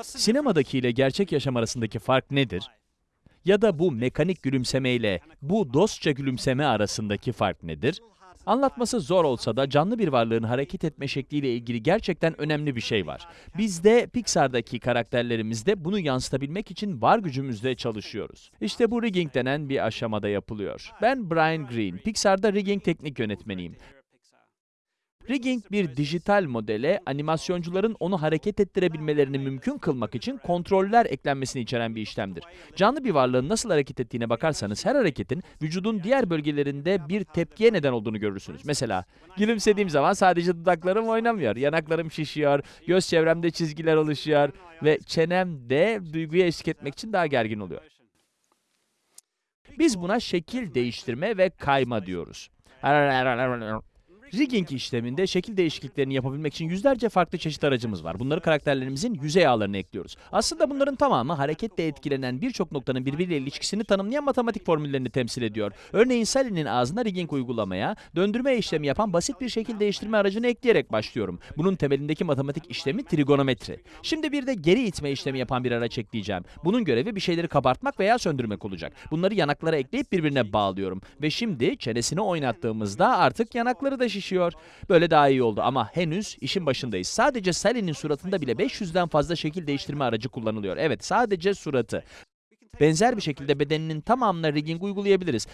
Sinemadaki ile gerçek yaşam arasındaki fark nedir? Ya da bu mekanik gülümseme ile bu dostça gülümseme arasındaki fark nedir? Anlatması zor olsa da canlı bir varlığın hareket etme şekliyle ilgili gerçekten önemli bir şey var. Biz de Pixar'daki karakterlerimizde bunu yansıtabilmek için var gücümüzle çalışıyoruz. İşte bu rigging denen bir aşamada yapılıyor. Ben Brian Green, Pixar'da rigging teknik yönetmeniyim. Rigging bir dijital modele animasyoncuların onu hareket ettirebilmelerini mümkün kılmak için kontroller eklenmesini içeren bir işlemdir. Canlı bir varlığın nasıl hareket ettiğine bakarsanız her hareketin vücudun diğer bölgelerinde bir tepkiye neden olduğunu görürsünüz. Mesela gülümsediğim zaman sadece dudaklarım oynamıyor, yanaklarım şişiyor, göz çevremde çizgiler oluşuyor ve çenem de duyguya eşlik etmek için daha gergin oluyor. Biz buna şekil değiştirme ve kayma diyoruz. Rigging işleminde şekil değişikliklerini yapabilmek için yüzlerce farklı çeşit aracımız var. Bunları karakterlerimizin yüzey ağlarına ekliyoruz. Aslında bunların tamamı hareketle etkilenen birçok noktanın birbiriyle ilişkisini tanımlayan matematik formüllerini temsil ediyor. Örneğin Sally'nin ağzına rigging uygulamaya, döndürme işlemi yapan basit bir şekil değiştirme aracını ekleyerek başlıyorum. Bunun temelindeki matematik işlemi trigonometri. Şimdi bir de geri itme işlemi yapan bir araç ekleyeceğim. Bunun görevi bir şeyleri kabartmak veya söndürmek olacak. Bunları yanaklara ekleyip birbirine bağlıyorum. Ve şimdi çenesini oynattığımızda artık yanakları da şişiyor. Böyle daha iyi oldu ama henüz işin başındayız. Sadece Sally'nin suratında bile 500'den fazla şekil değiştirme aracı kullanılıyor. Evet sadece suratı. Benzer bir şekilde bedeninin tamamına rigging uygulayabiliriz.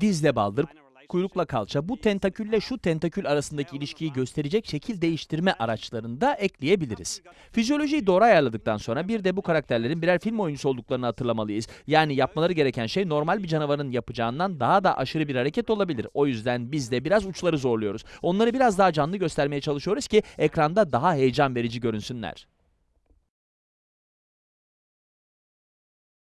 Dizle baldır, kuyrukla kalça, bu tentakülle şu tentakül arasındaki ilişkiyi gösterecek şekil değiştirme araçlarını da ekleyebiliriz. Fizyolojiyi doğru ayarladıktan sonra bir de bu karakterlerin birer film oyuncusu olduklarını hatırlamalıyız. Yani yapmaları gereken şey normal bir canavarın yapacağından daha da aşırı bir hareket olabilir. O yüzden biz de biraz uçları zorluyoruz. Onları biraz daha canlı göstermeye çalışıyoruz ki ekranda daha heyecan verici görünsünler.